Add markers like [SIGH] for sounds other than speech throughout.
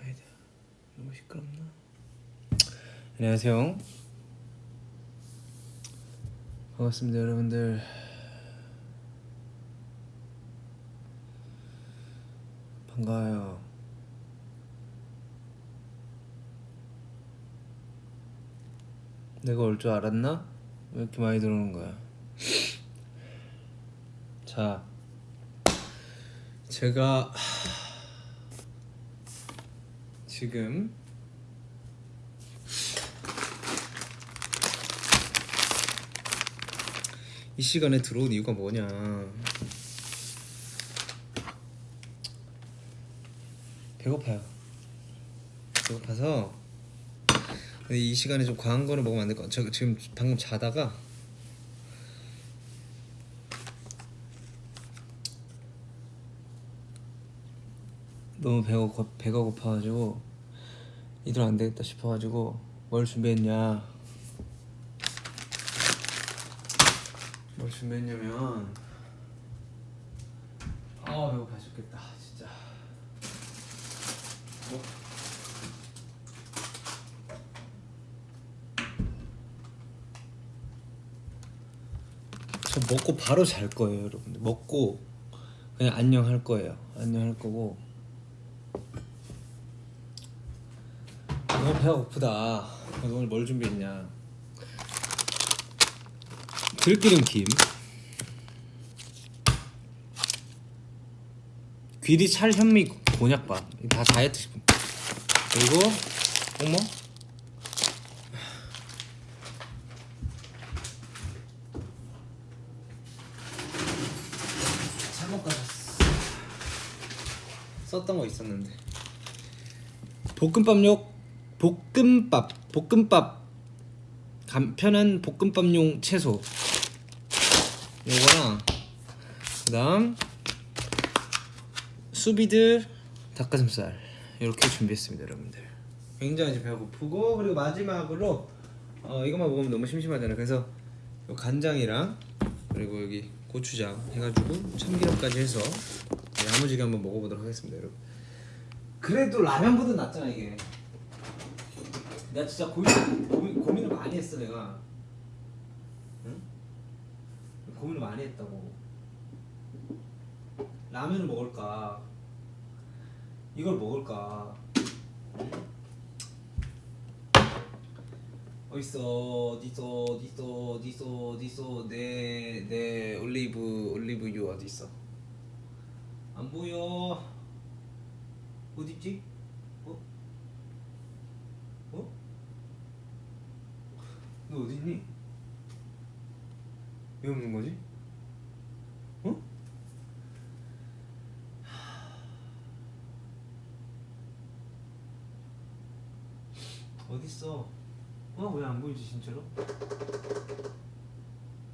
아니다 너무 시끄럽나? 안녕하세요. 반갑습니다 여러분들. 반가워요. 내가 올 줄 알았나? 왜 이렇게 많이 들어오는 거야? 자, 제가 지금 이 시간에 들어온 이유가 뭐냐? 배고파요. 배고파서 이 시간에 좀 과한 거를 먹으면 안 될 것 같아요. 저 지금 방금 자다가 너무 배가 고, 배가 고파가지고 이대로 안 되겠다 싶어가지고 뭘 준비했냐? 뭘 준비했냐면 아 배고파 죽겠다 진짜. 뭐? 저 먹고 바로 잘 거예요, 여러분들. 먹고 그냥 안녕 할 거예요. 안녕 할 거고. 너무 배가 고프다. 그래서 오늘 뭘 준비했냐? 들기름 김, 귀리 찰 현미 곤약밥 다 다이어트 식품. 그리고 어머 잘못 가졌어. 썼던 거 있었는데. 볶음밥용 볶음밥 볶음밥. 간편한 볶음밥용 채소. 요거랑 그 다음 수비드 닭가슴살. 이렇게 준비했습니다 여러분들. 굉장히 지금 배가 고프고 그리고 마지막으로 어, 이것만 먹으면 너무 심심하잖아요. 그래서 요 간장이랑 그리고 여기 고추장 해가지고 참기름까지 해서 야무지게 한번 먹어보도록 하겠습니다 여러분. 그래도 라면보다 낫잖아 이게 내가 진짜 고민, 고민, 고민을 많이 했어 내가 응? 고민을 많이 했다고 라면을 먹을까 이걸 먹을까 응? 어딨어 어딨어 어딨어 어딨어 어딨어 내 내 올리브 올리브유 어딨어 안 보여 어딨지? 어? 어? 너 어딨니? 왜 없는 거지? 어? 어딨어? 어? 왜 안 보이지 진짜로?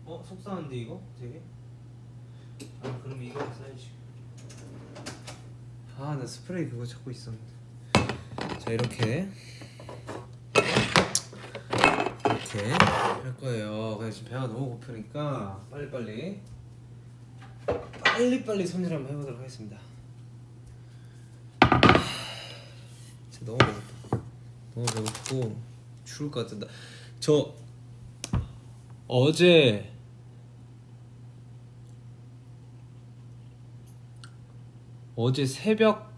어? 속상한데 이거? 되게? 아 그럼 이거 써야지 아 나 스프레이 그거 찾고 있었는데 자 이렇게 이렇게 할 거예요. 근데 지금 배가 너무 고프니까 빨리빨리 빨리빨리 손질 한번 해보도록 하겠습니다. 진짜 너무 배고파 너무 배고프고 죽을 것 같다 저 어제 어제 새벽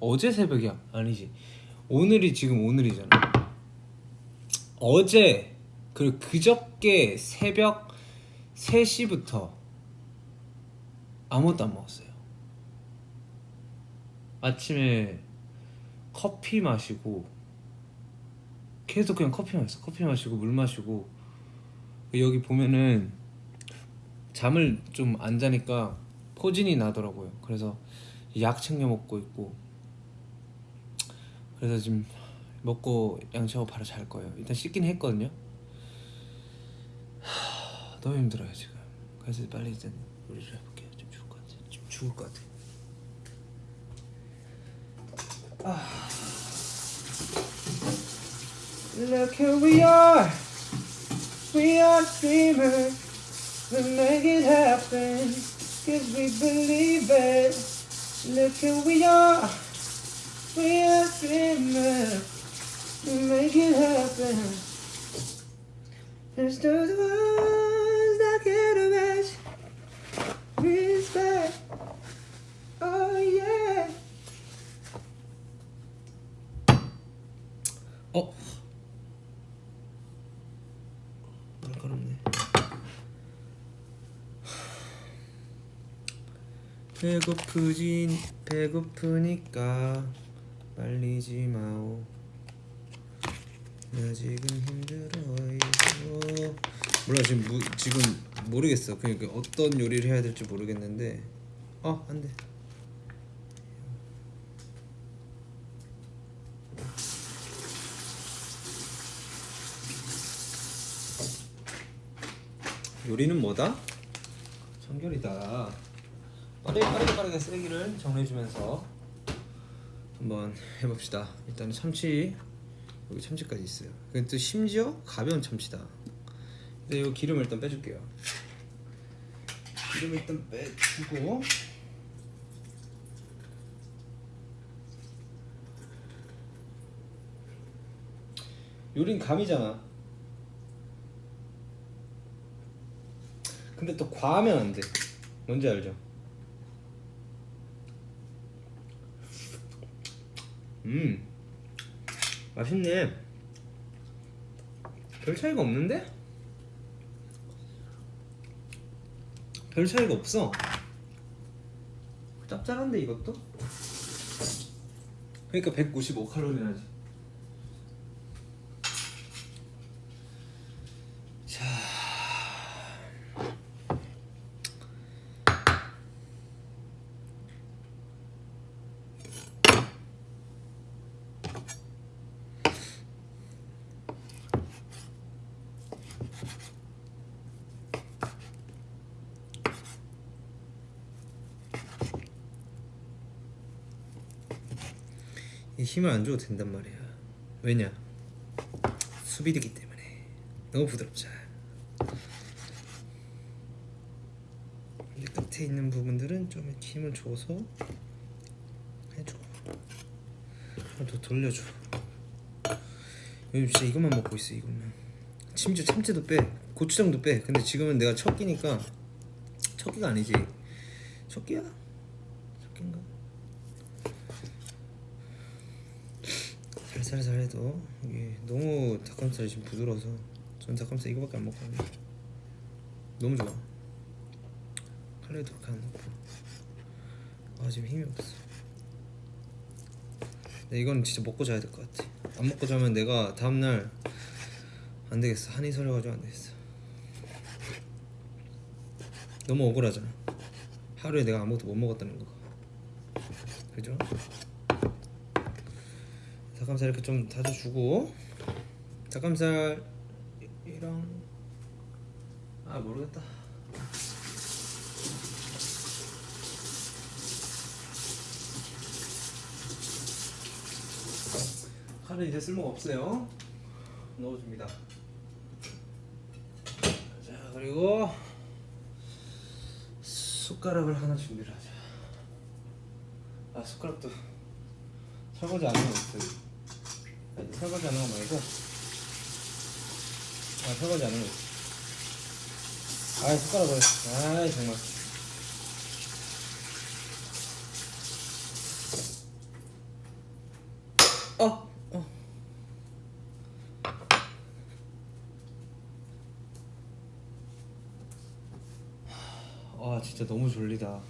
어제 새벽이야? 아니지. 오늘이 지금 오늘이잖아 어제 그리고 그저께 새벽 3시부터 아무것도 안 먹었어요. 아침에 커피 마시고 계속 그냥 커피 마셨어. 커피 마시고 물 마시고. 여기 보면은 잠을 좀 안 자니까 포진이 나더라고요. 그래서 약 챙겨 먹고 있고. 그래서 지금 먹고 양치하고 바로 잘 거예요 일단 씻긴 했거든요 하, 너무 힘들어요 지금 그래서 빨리 일단 요리 좀 해볼게요 좀 죽을 것 같아 좀 죽을 것 같아 아. Look who we are We are dreamers We make it happen Cause we believe it Look who we are. We are dreamers. Make it happen. There's those ones that get a rush. Respect. Oh yeah. 어? 날카롭네. 배고프진 배고프니까 말리지 마오. 나 지금 힘들어요. 몰라 지금 무, 지금 모르겠어. 그러니까 어떤 요리를 해야 될지 모르겠는데. 어 안돼. 요리는 뭐다? 청결이다. 빠르게 빠르게 빠르게 쓰레기를 정리해주면서 한번 해봅시다. 일단 참치 여기 참치까지 있어요. 또 심지어 가벼운 참치다. 근데 이 기름을 일단 빼줄게요. 기름을 일단 빼주고 요린 감이잖아. 근데 또 과하면 안 돼. 뭔지 알죠? 음, 맛있네. 별 차이가 없는데? 별 차이가 없어. 짭짤한데 이것도? 그러니까 195 칼로리나지. 자. 이 힘을 안 줘도 된단 말이야. 왜냐? 수비되기 때문에 너무 부드럽자. 이제 끝에 있는 부분들은 좀 힘을 줘서 해줘. 더 돌려줘. 요즘 진짜 이것만 먹고 있어 이것만. 심지어 참치도 빼, 고추장도 빼. 근데 지금은 내가 첫 끼니까 첫 끼가 아니지. 첫 끼야? 첫 끼인가? 살살살 해도 이게 너무 닭가슴살이 지금 부드러워서 전 닭가슴살 이거밖에 안 먹거든요. 너무 좋아. 칼로리도 그렇게 안 높고. 아 지금 힘이 없어. 근데 이건 진짜 먹고 자야 될 것 같아. 안 먹고 자면 내가 다음날 안 되겠어. 한이 서려가지고 안 되겠어. 너무 억울하잖아. 하루에 내가 아무것도 못 먹었다는 거. 그죠? 닭가슴살 이렇게 좀 다져주고. 닭가슴살이랑 아 모르겠다. 칼은 이제 쓸모가 없어요. 넣어줍니다. 자 그리고 숟가락을 하나 준비를 하자. 아 숟가락도 설거지 안 있어요 아니, 설거지 하는 거 말고. 아 설거지 하는 거. 있어 아이 숟가락을 아이 정말. 어! 어. 아 진짜 너무 졸리다.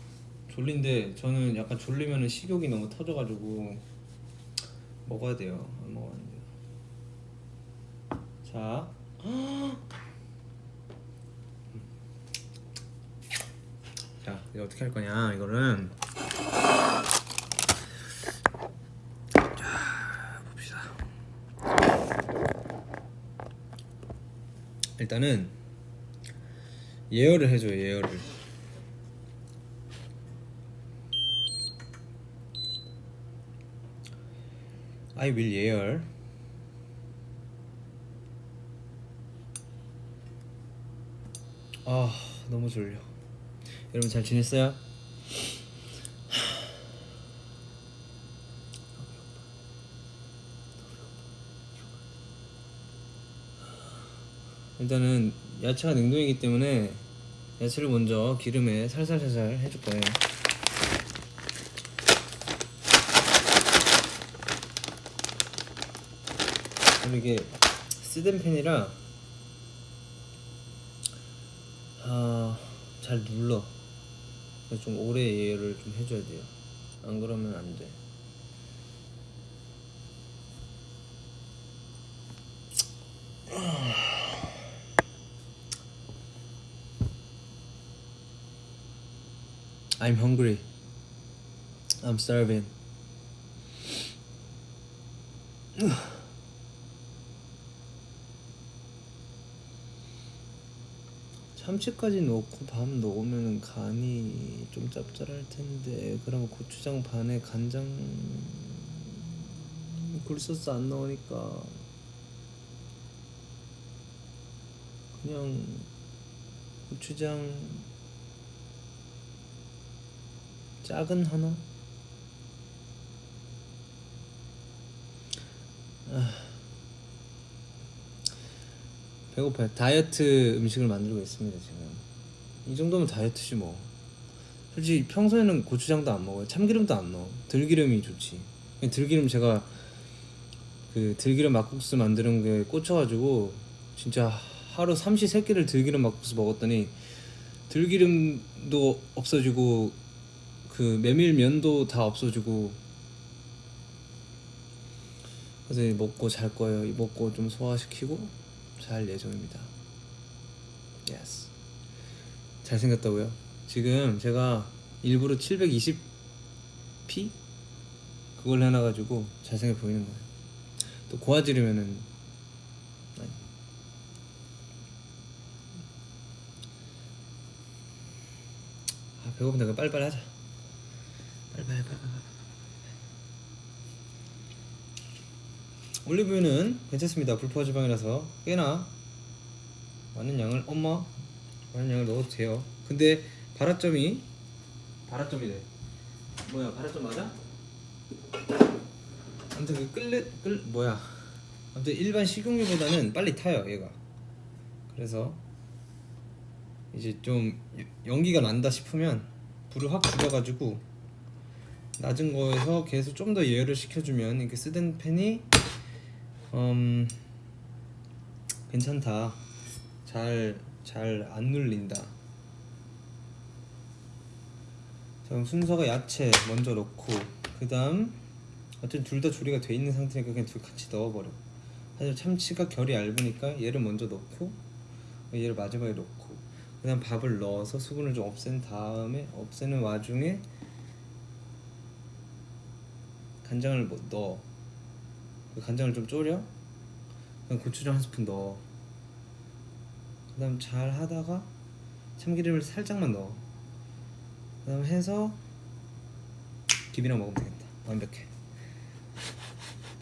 졸린데 저는 약간 졸리면은 식욕이 너무 터져가지고 먹어야 돼요 자 자, 이제 어떻게 할 거냐? 이거는. 일단은 예열을 해줘요. 예열을. I will 예열. 아 너무 졸려 여러분 잘 지냈어요? 일단은 야채가 냉동이기 때문에 야채를 먼저 기름에 살살살살 해줄 거예요 그리고 이게 쓰던 팬이라 잘 눌러. 그래서 좀 오래 예열을 좀 해줘야 돼요. 안 그러면 안 돼. I'm hungry. I'm starving. 참치까지 넣고 밥 넣으면 간이 좀 짭짤할 텐데 그러면 고추장 반에 간장 굴소스 안 넣으니까 그냥 고추장 작은 하나? 아, 배고파요. 다이어트 음식을 만들고 있습니다 지금. 이 정도면 다이어트지 뭐. 솔직히 평소에는 고추장도 안 먹어요. 참기름도 안 넣어. 들기름이 좋지. 들기름 제가 그 들기름 막국수 만드는 게 꽂혀가지고 진짜 하루 삼시 세끼를 들기름 막국수 먹었더니 들기름도 없어지고 그 메밀면도 다 없어지고 그래서 먹고 잘 거예요. 먹고 좀 소화시키고 잘 예정입니다. Yes. 잘생겼다고요? 지금 제가 일부러 720p 그걸 해놔가지고 잘생겨 보이는 거예요. 또 고화질이면은 아니. 아 배고픈데 빨리빨리 하자. 빨리빨리 빨리빨리. 올리브유는 괜찮습니다. 불포화 지방이라서 꽤나 많은 양을 엄마 많은 양을 넣어도 돼요. 근데 발화점이 발화점이래. 뭐야 발화점 맞아? 아무튼 그 끓는 끓 뭐야? 아무튼 일반 식용유보다는 빨리 타요 얘가. 그래서 이제 좀 연기가 난다 싶으면 불을 확 줄여가지고 낮은 거에서 계속 좀 더 예열을 시켜주면 이렇게 쓰던 팬이 음 괜찮다. 잘 잘 안 눌린다. 자 그럼 순서가 야채 먼저 넣고 그 다음 어쨌든 둘 다 조리가 돼 있는 상태니까 그냥 둘 같이 넣어버려. 사실 참치가 결이 얇으니까 얘를 먼저 넣고 얘를 마지막에 넣고 그 다음 밥을 넣어서 수분을 좀 없앤 다음에 없애는 와중에 간장을 뭐 넣어. 그 간장을 좀 졸여? 고추장 한 스푼 넣어. 그 다음 잘 하다가 참기름을 살짝만 넣어. 그 다음 해서 비비랑 먹으면 되겠다. 완벽해.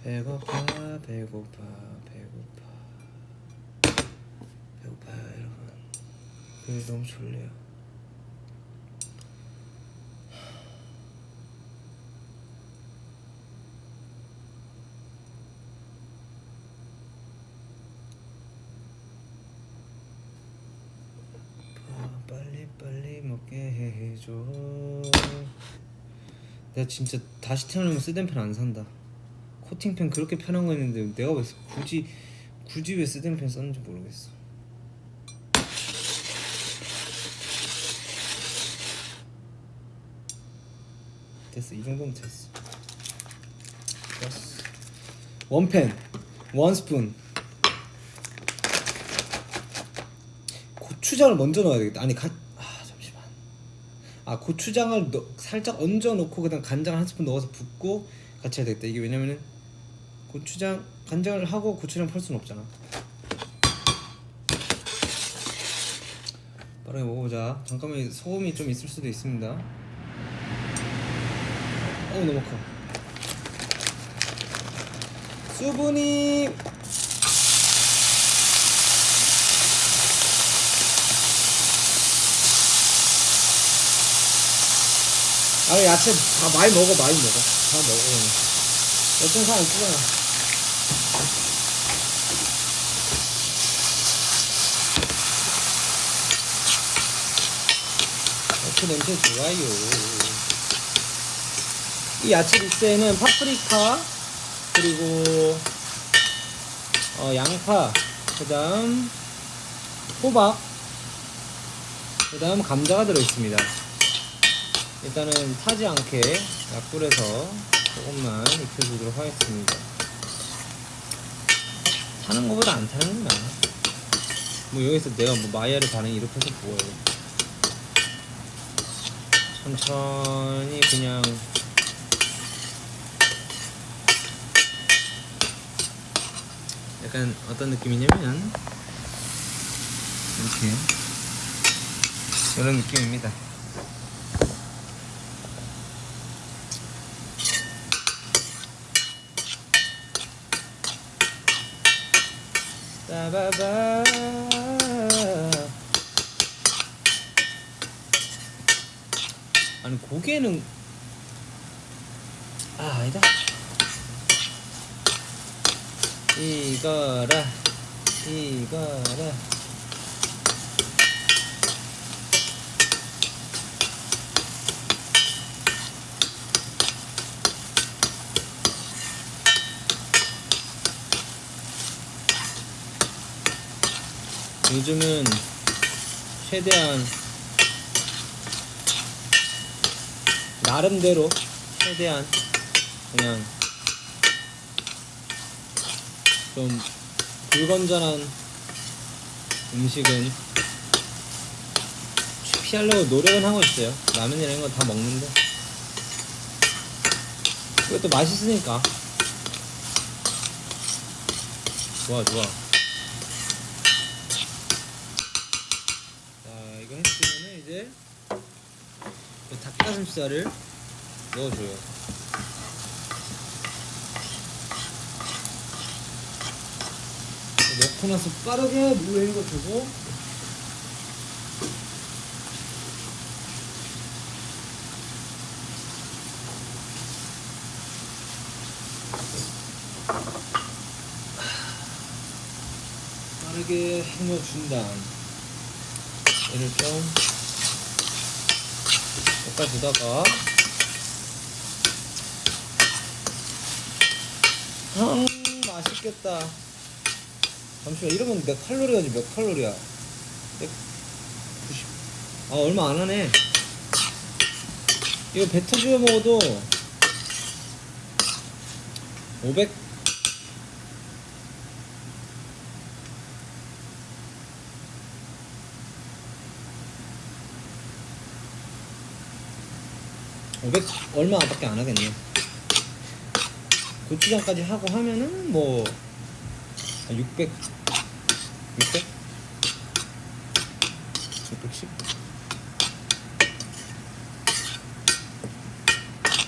배고파 배고파 배고파. 배고파요 여러분. 그게 너무 졸려요 아, 빨리 빨리 먹게 해줘. 내가 진짜 다시 태어나면 쓰덴펜 안 산다. 코팅펜 그렇게 편한 거 있는데 내가 왜 굳이 굳이 왜 쓰덴펜 썼는지 모르겠어. 됐어 이 정도면 됐어. 됐어. 원펜 원 스푼 고추장을 먼저 넣어야 되겠다. 아니 잠시만. 아 고추장을 넣, 살짝 얹어 놓고 그다음 간장 한 스푼 넣어서 붓고 같이 해야 되겠다. 이게 왜냐면은 고추장 간장을 하고 고추장 펄 수는 없잖아. 빠르게 먹어보자. 잠깐만 소금이 좀 있을 수도 있습니다. 어 너무 커. 수분이 아 야채 다 많이 먹어 많이 먹어. 다 먹어. 어떤 사람 있잖아 야채 냄새 좋아요. 이 야채 믹스에는 파프리카 그리고 어, 양파 그 다음 호박 그 다음 감자가 들어있습니다. 일단은 타지 않게 약불에서 조금만 익혀주도록 하겠습니다. 타는 것보다 안 타는 게 나아. 뭐 여기서 내가 뭐 마이야르 반응 이렇게 해서 뭐예요? 천천히 그냥 약간 어떤 느낌이냐면 이렇게 이런 느낌입니다. 따바바 아니 고개는 아 아니다. 이거라 이거라 요즘은 최대한 나름대로 최대한 그냥 좀 불건전한 음식은 피하려고 노력은 하고 있어요. 라면이랑 이런 거 다 먹는데 그것도 맛있으니까 좋아 좋아. 자 이거 했으면은 이제 이 닭가슴살을 넣어줘요. 넣고 나서 빠르게 물에 이거 주고 빠르게 헹궈준 다음 얘를 좀 볶아주다가. 아 맛있겠다. 잠시만 이러면 몇 칼로리야지 몇 칼로리야? 190. 아 얼마 안 하네. 이거 배 터지게 먹어도 500 500 얼마밖에 안 하겠네 고추장까지 하고 하면은 뭐한600 600? 610?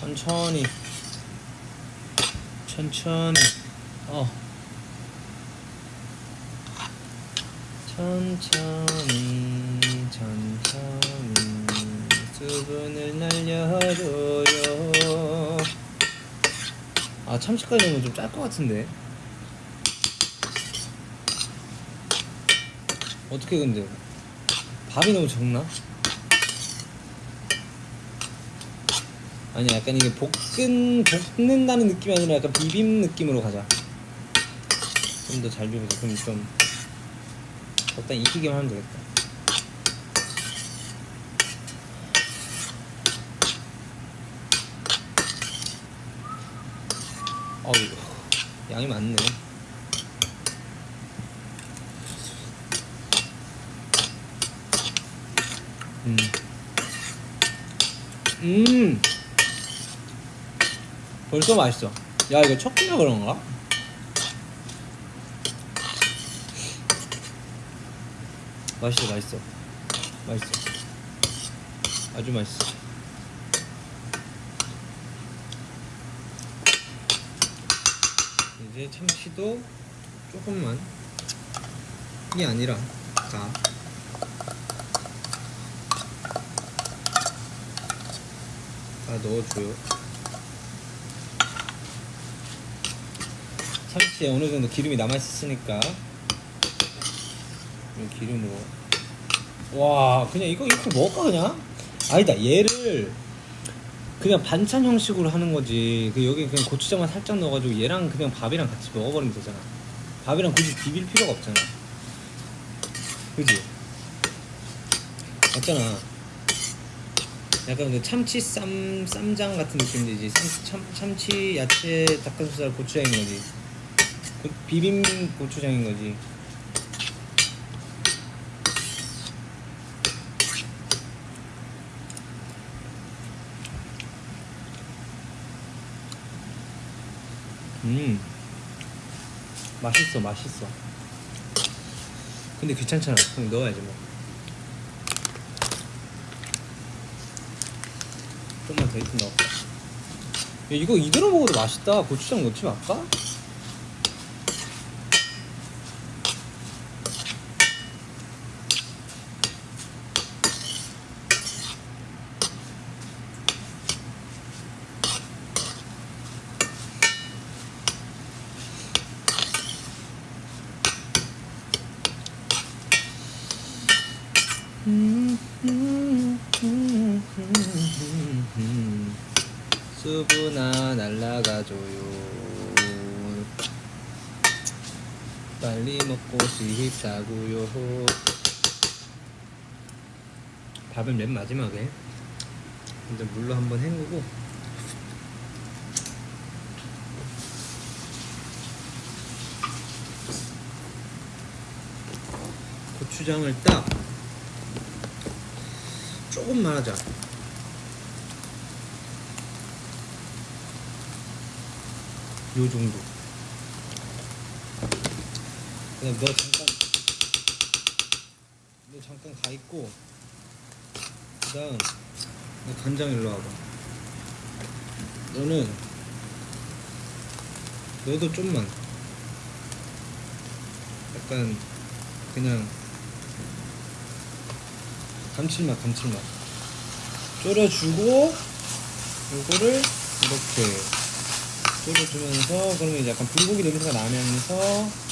천천히 천천히 어 천천히 수분을 날려줘요. 아 참치까지 넣으면 좀 짤 것 같은데. 어떻게 근데? 밥이 너무 적나? 아니 약간 이게 볶은 볶는다는 느낌이 아니라 약간 비빔 느낌으로 가자. 좀 더 잘 비벼서 그럼 좀 적당히 익히기만 하면 되겠다 어우 양이 많네 음. 음. 벌써 맛있어. 야, 이거 첫 끼라 그런가? 맛있어, 맛있어. 맛있어. 아주 맛있어. 이제 참치도 조금만. 이 아니라, 자. 다 넣어줘요. 참치에 어느 정도 기름이 남아 있으니까 이 기름으로 와 그냥 이거 이렇게 먹을까 그냥 아니다 얘를 그냥 반찬 형식으로 하는 거지. 그 여기 그냥 고추장만 살짝 넣어가지고 얘랑 그냥 밥이랑 같이 먹어버리면 되잖아. 밥이랑 굳이 비빌 필요가 없잖아. 그지? 맞잖아. 약간 그 참치 쌈 쌈장 같은 느낌이지 참, 참 참치 야채 닭가슴살 고추장인 거지. 그 비빔 고추장인 거지 음. 맛있어 맛있어. 근데 귀찮잖아. 그럼 넣어야지 뭐. 좀만 더 익힌 넣을까 야, 이거 이대로 먹어도 맛있다. 고추장 넣지 말까? 수분아 날라가줘요 빨리 먹고 싶다고요. 밥은 맨 마지막에 먼저 물로 한번 헹구고. 고추장을 딱 조금만 하자. 요 정도. 그냥 너 잠깐 너 잠깐 가 있고 그다음 너 간장 일로 와봐. 너는 너도 좀만 약간 그냥 감칠맛 감칠맛 졸여주고 요거를 이렇게 졸여주면서 그러면 약간 불고기 냄새가 나면서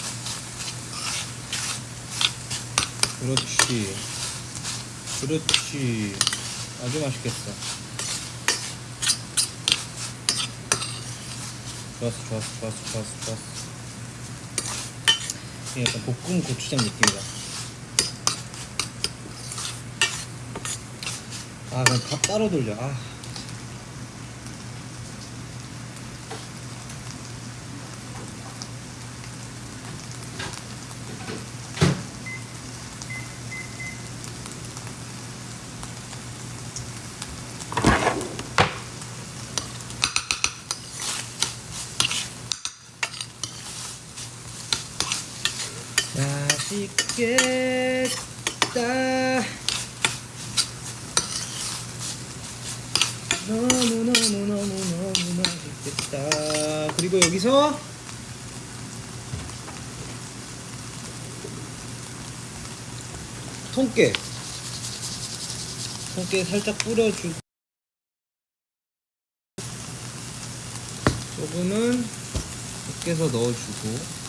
그렇지. 그렇지. 아주 맛있겠어. 좋았어 좋았어 좋았어 좋았어 좋았어. 약간 볶음 고추장 느낌이다. 아 그럼 밥 따로 돌려. 아 맛있겠다 너무너무너무너무 맛있겠다 그리고 여기서 통깨 살짝 뿌려주고 조금은 으깨서 넣어주고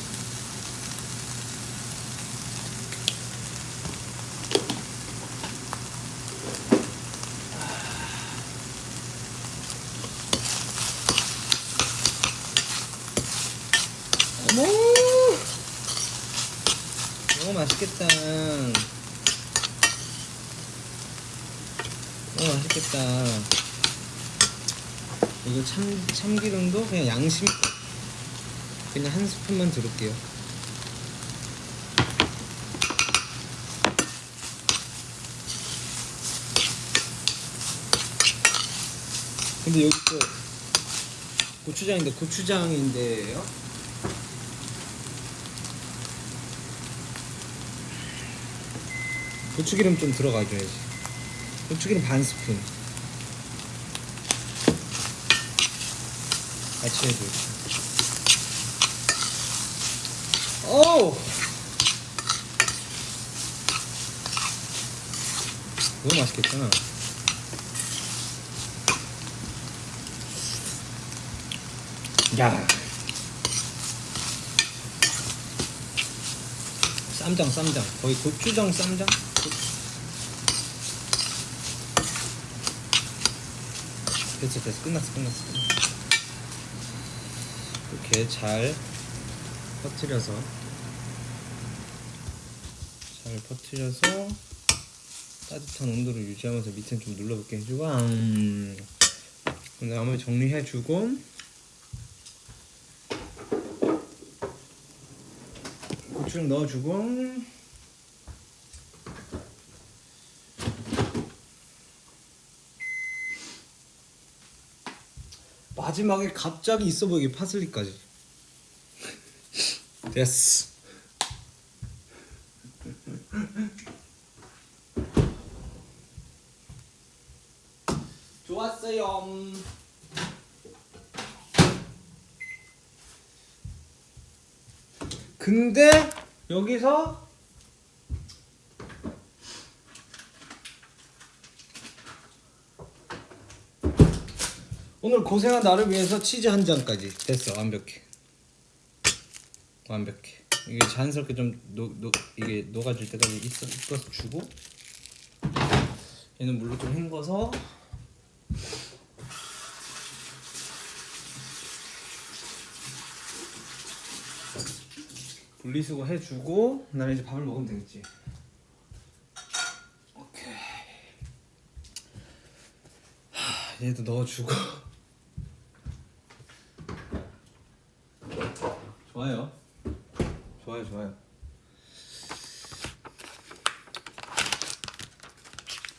어머 너무 맛있겠다 너무 맛있겠다 이거 참, 참기름도? 그냥 양심? 그냥 한 스푼만 두를게요. 근데 여기 또 고추장인데 고추장인데요? 고추기름 좀 들어가줘야지. 고추기름 반 스푼 같이 해줘. 어우! 너무 맛있겠잖아 야. 쌈장 쌈장. 거의 고추장 쌈장? 됐어 됐어. 끝났어 끝났어 이렇게 잘 퍼뜨려서 잘 퍼뜨려서 따뜻한 온도를 유지하면서 밑엔 좀 눌러붙게 해주고 음. 그 다음에 정리해주고 고추장 넣어주고 마지막에 갑자기 있어 보이게 파슬리까지 됐어 좋았어요. 근데 여기서 오늘 고생한 나를 위해서 치즈 한 잔까지 됐어 완벽해 완벽해. 이게 자연스럽게 좀 녹, 녹, 이게 녹아질 때까지 있어, 있어서 주고 얘는 물로 좀 헹궈서 분리수거 해주고 나는 이제 밥을 먹으면 되겠지. 오케이. 하, 얘도 넣어주고 좋아요 좋아요 좋아요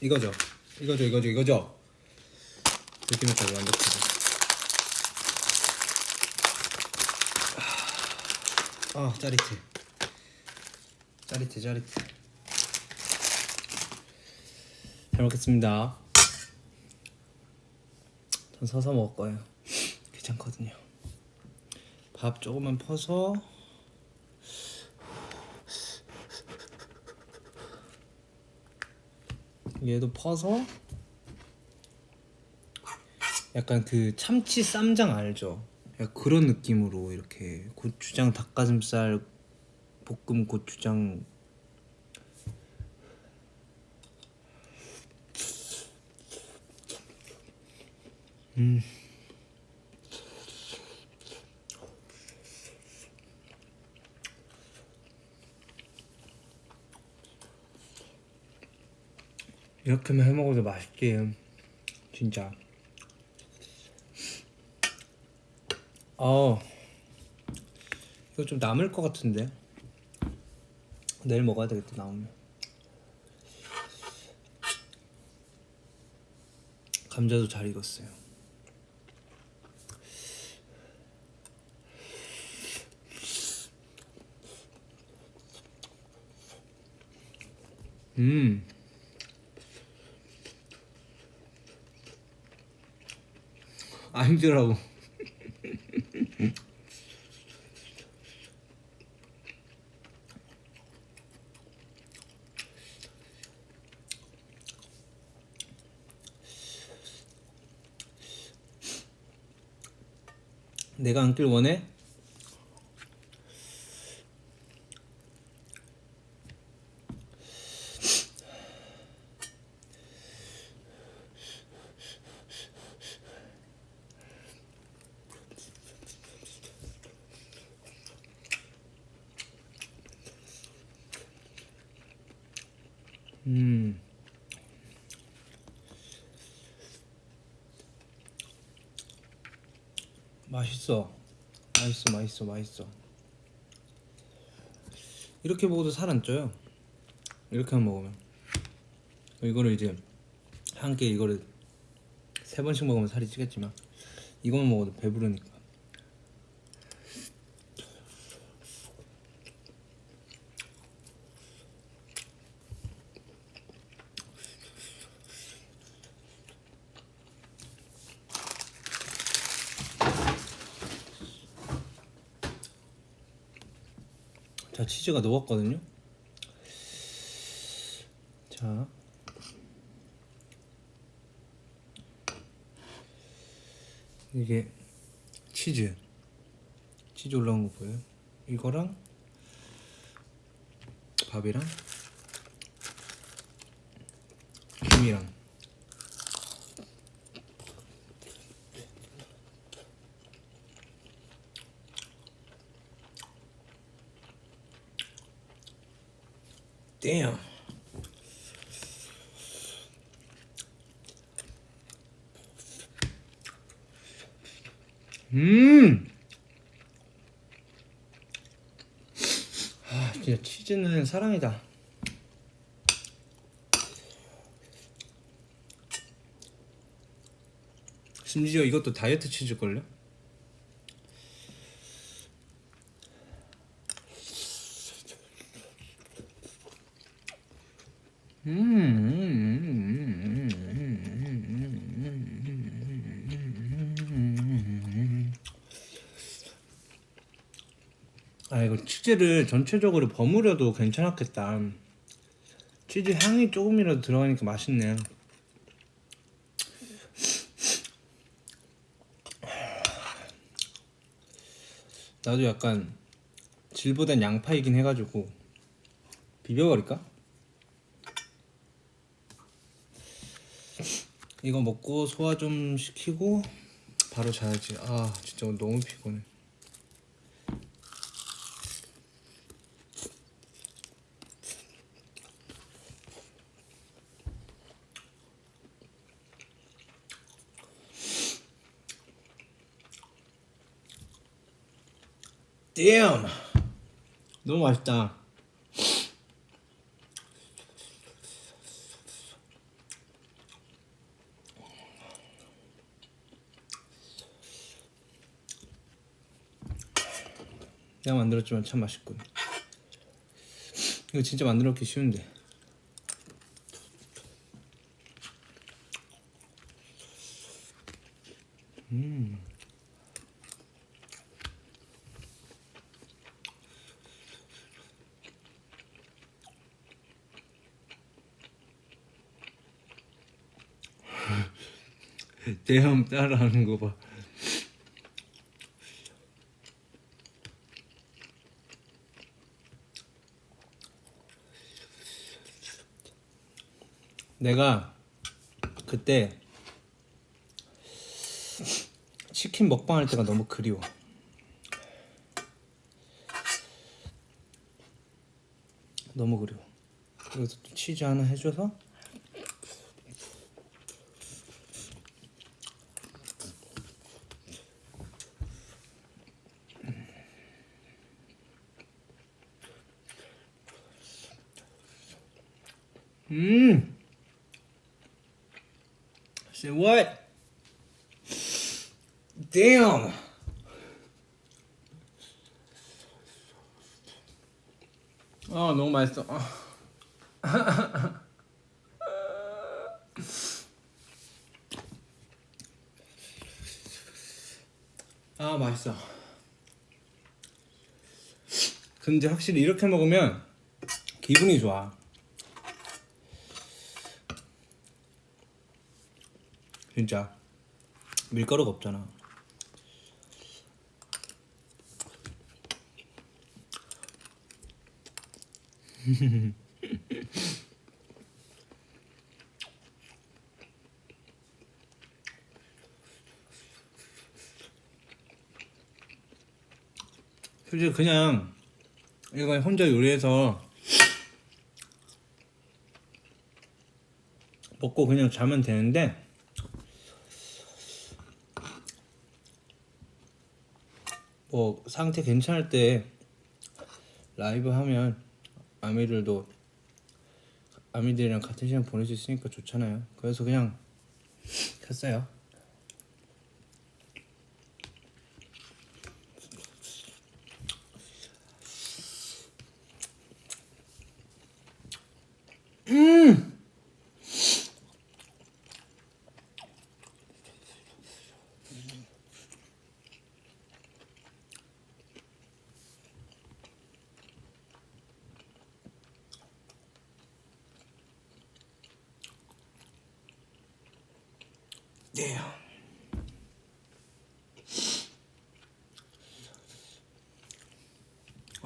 이거죠. 이거죠 이거죠 이거죠? 느낌까지 완벽하죠 아 짜릿해. 짜릿해 짜릿해. 잘 먹겠습니다. 전 서서 먹을 거예요. 귀찮거든요. 밥 조금만 퍼서 얘도 퍼서 약간 그 참치 쌈장 알죠? 약간 그런 느낌으로 이렇게 고추장 닭가슴살 볶음 고추장 음 이렇게만 해 먹어도 맛있지 진짜. 어 이거 좀 남을 것 같은데. 내일 먹어야 되겠다 나오면. 감자도 잘 익었어요. 음 아니더라고 내가 앉길 원해? 맛있어. 맛있어, 맛있어, 맛있어. 이렇게 먹어도 살 안 쪄요. 이렇게만 먹으면. 이거를 이제 한 끼 이거를 세 번씩 먹으면 살이 찌겠지만 이거만 먹어도 배부르니까. 자 치즈가 녹았거든요. 자. 이게 치즈. 치즈 올라온 거 보여요? 이거랑 밥이랑 damn. 음. 아, 진짜 치즈는 사랑이다. 심지어 이것도 다이어트 치즈걸요? 아 이거 치즈를 전체적으로 버무려도 괜찮았겠다. 치즈 향이 조금이라도 들어가니까 맛있네. 나도 약간 질보단 양파이긴 해가지고 비벼버릴까? 이거 먹고 소화 좀 시키고 바로 자야지. 아 진짜 너무 피곤해. Damn. 너무 맛있다. 내가 만들었지만 참 맛있군. 이거 진짜 만들어먹기 쉬운데 대형 따라하는 거 봐. 내가 그때 치킨 먹방 할 때가 너무 그리워. 너무 그리워. 그래서 또 치즈 하나 해줘서 음. Say what? Damn. 아 너무 맛있어. 아. 아 맛있어. 근데 확실히 이렇게 먹으면 기분이 좋아. 진짜 밀가루가 없잖아. [LAUGHS] 솔직히 그냥 이거 혼자 요리해서 먹고 그냥 자면 되는데 뭐 상태 괜찮을 때 라이브 하면 아미들도 아미들이랑 같은 시간 보낼 수 있으니까 좋잖아요. 그래서 그냥 했어요.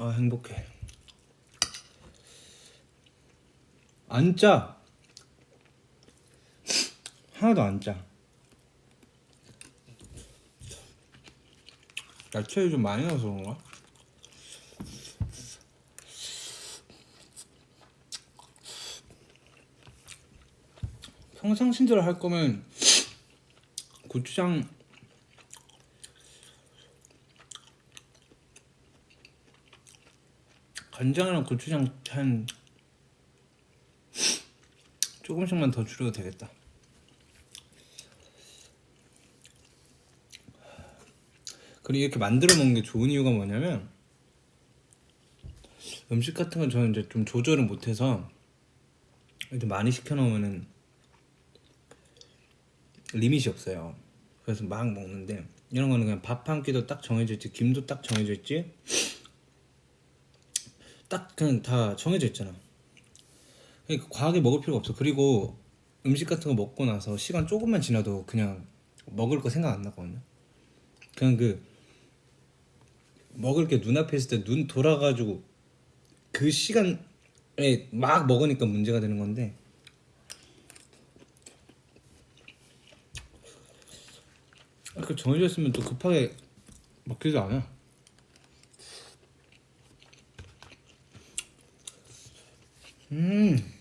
아 행복해. 안 짜. 하나도 안짜. 야채를 좀 많이 넣어서 그런가? 평상시대로 할 거면 고추장 간장이랑 고추장 한 조금씩만 더 줄여도 되겠다. 그리고 이렇게 만들어 먹는 게 좋은 이유가 뭐냐면 음식 같은 건 저는 이제 좀 조절을 못해서 많이 시켜 놓으면은 리밋이 없어요. 그래서 막 먹는데 이런 거는 그냥 밥 한 끼도 딱 정해져 있지, 김도 딱 정해져 있지, 딱 그냥 다 정해져 있잖아. 그러니까 과하게 먹을 필요가 없어. 그리고 음식 같은 거 먹고 나서 시간 조금만 지나도 그냥 먹을 거 생각 안 나거든요. 그냥 그 먹을 게 눈앞에 있을 때 눈 돌아가지고 그 시간에 막 먹으니까 문제가 되는 건데 그 정해져 있으면 또 급하게 먹지도 않아. 음.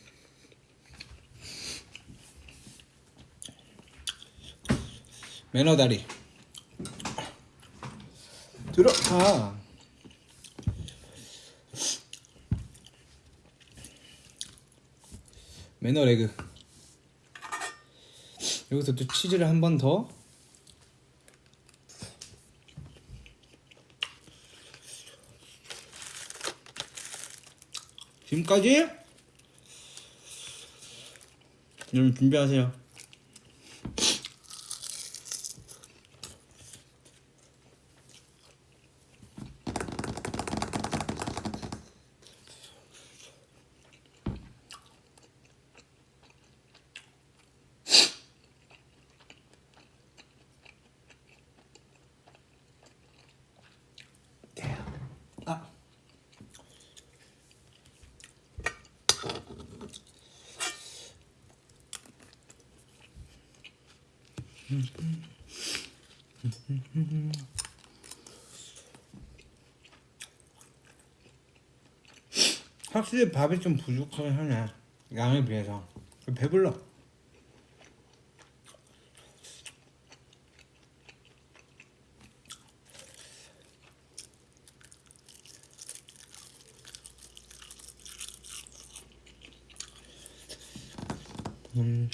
매너 다리. 들어가. 매너 레그. 여기서 또 치즈를 한 번 더. 지금까지 여러분 준비하세요. 아. 확실히 밥이 좀 부족하긴 하네 양에 비해서 배불러 음.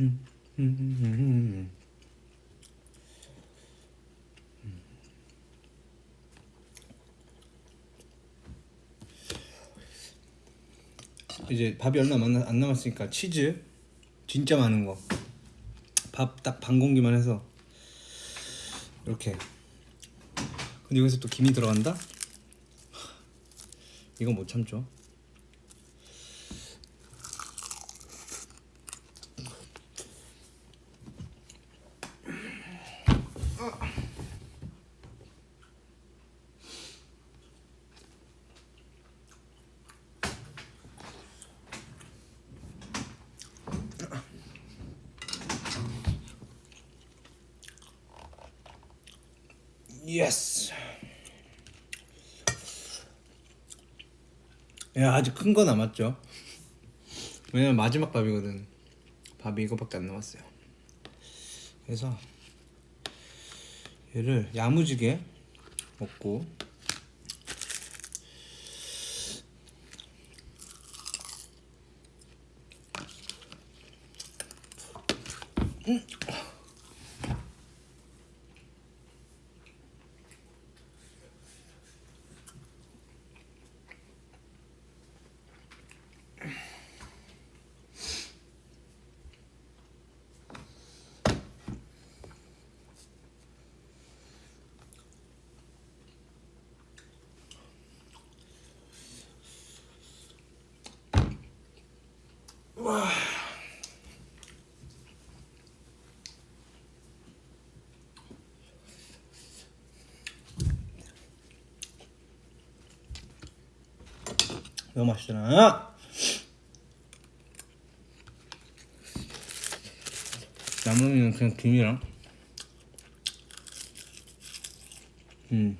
음, 음, 음, 음. 이제 밥이 얼마 안 남았으니까 치즈 진짜 많은 거. 밥 딱 반 공기만 해서 이렇게. 근데 여기서 또 김이 들어간다? 이건 못 참죠 Yes 야 아직 큰 거 남았죠. 왜냐면 마지막 밥이거든. 밥이 이거밖에 안 남았어요. 그래서 얘를 야무지게 먹고 기가 막히잖아 나무는 그냥 김이랑 음끝끝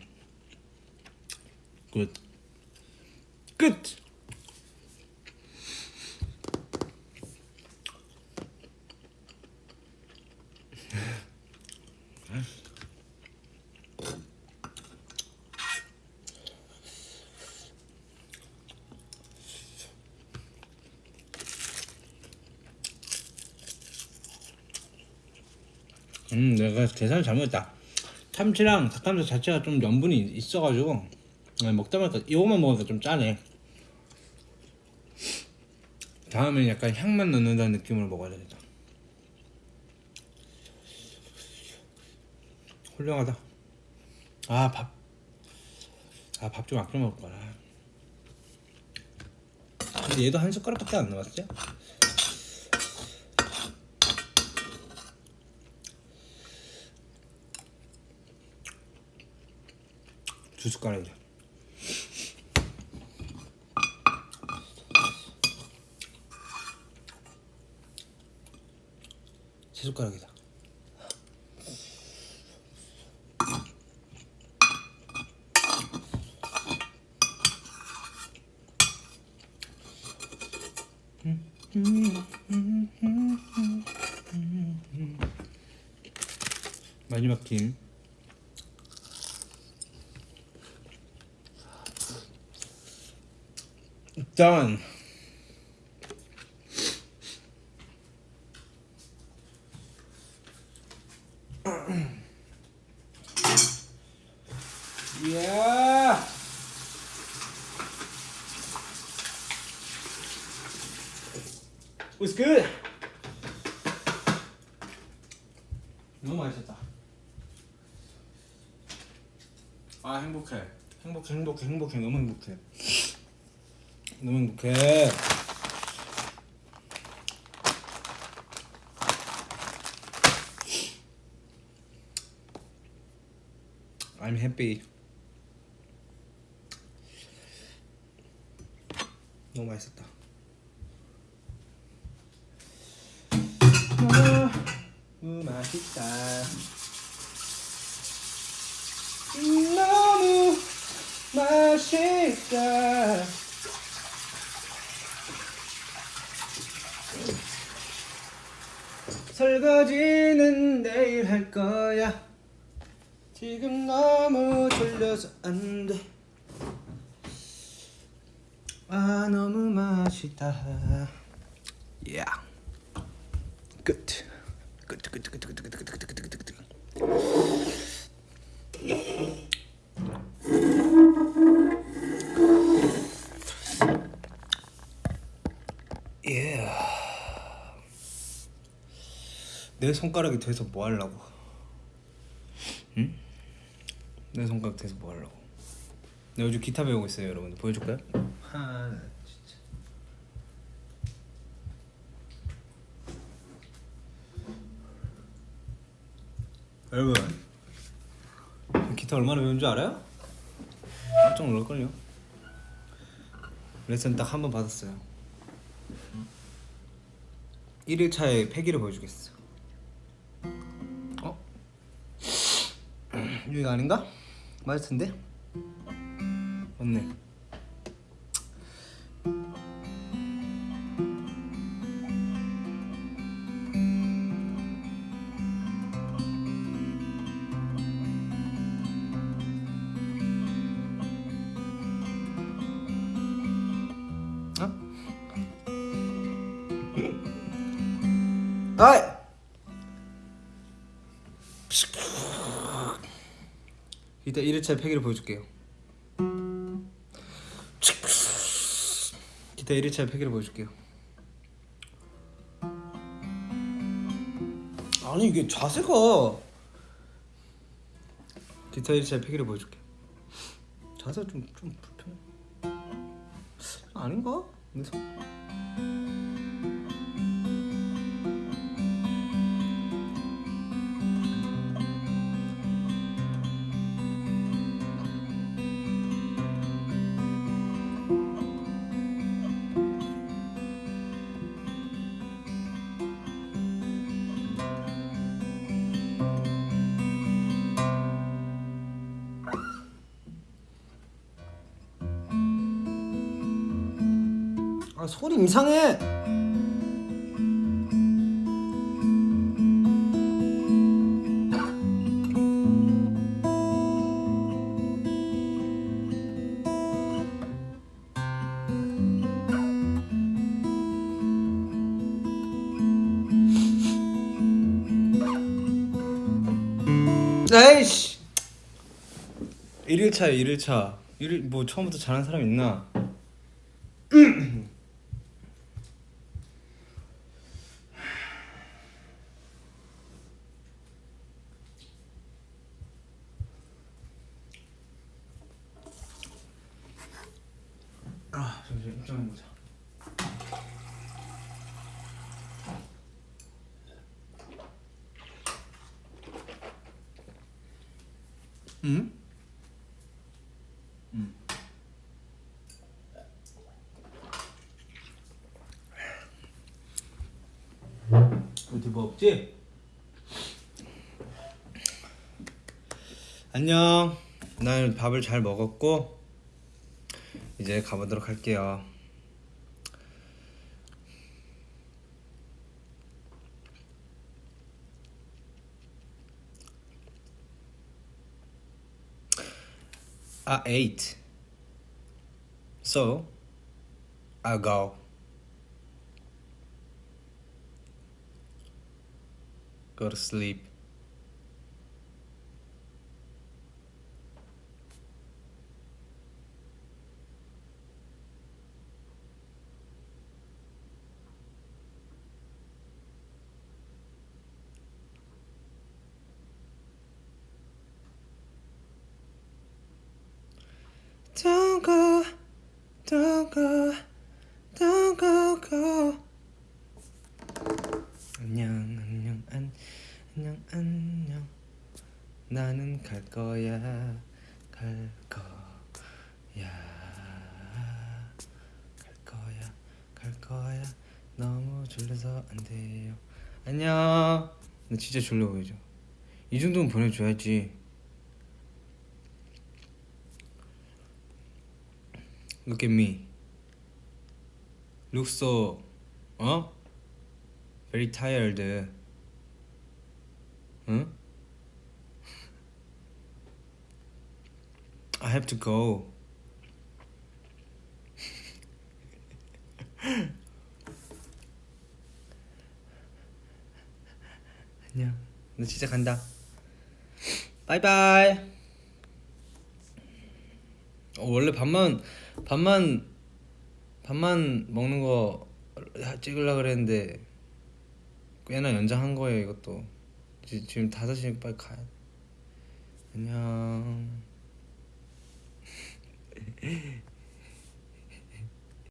음, 내가 계산을 잘못했다. 참치랑 닭가슴살 자체가 좀 염분이 있어가지고 아, 먹다 보니까 이거만 먹으니까 좀 짜네. 다음엔 약간 향만 넣는다는 느낌으로 먹어야 되겠다. 훌륭하다. 아 밥. 아 밥 좀 아껴 먹을 거라. 근데 얘도 한 숟가락밖에 안 남았지? 두 숟가락이야. 세 숟가락이다. 마지막 김. 일단 야 What's good? 너무 맛있었다. 아 행복해. 행복해 행복해 행복해 너무 행복해. 너무 행복해. I'm happy. 너무 맛있었다. 너무 맛있다. 너무 맛있다. 설거지는 내일 할 거야. 지금 너무 졸려서 안 돼. 아 너무 맛있다. 야. 끝. 끝. 끝. 끝. 끝. 끝. 끝. 끝. 끝. 끝. 끝. 내 손가락이 돼서 뭐 하려고? 응? 내 손가락 돼서 뭐 하려고? 내가 요즘 기타 배우고 있어요, 여러분. 보여줄까요? 하, 진짜. 여러분, 기타 얼마나 배운 줄 알아요? 깜짝 놀랄걸요? 레슨 딱 한 번 받았어요. 1일차에 패기를 보여주겠어. 어? 여기가 아닌가? 맞을 텐데? 맞네. 이따 1회차 패기를 보여줄게요. 기타 1회차 패기를 보여줄게요. 아니 이게 자세가. 기타 1회차 패기를 보여줄게 자세가 좀, 좀 불편해. 아닌가? 내 손... 소리 이상해. 에이씨. 1일차야 1일차. 1일 뭐 처음부터 잘하는 사람 있나 아 잠시만 입장 보자 응? 응. 어디 뭐 없지? 안녕. 난 밥을 잘 먹었고 이제 가보도록 할게요. I ate. So, I'll go. Go to sleep. Don't go, don't go, don't go, go. 안녕, 안녕, 안, 안녕, 안녕. 나는 갈 거야, 갈 거야, 갈 거야, 갈 거야. 너무 졸려서 안 돼요. 안녕. 나 진짜 졸려 보이죠? 이 정도는 보내줘야지. Look at me. Look so, 어? Very tired. 응? I have to go. 안녕. 나 진짜 간다. 바이바이. 어, 원래 밥만 밥만 밥만 먹는 거 찍으려 그랬는데 꽤나 연장한 거예요 이것도. 지- 지금 5시니까 빨리 가야 돼. 안녕 [LAUGHS]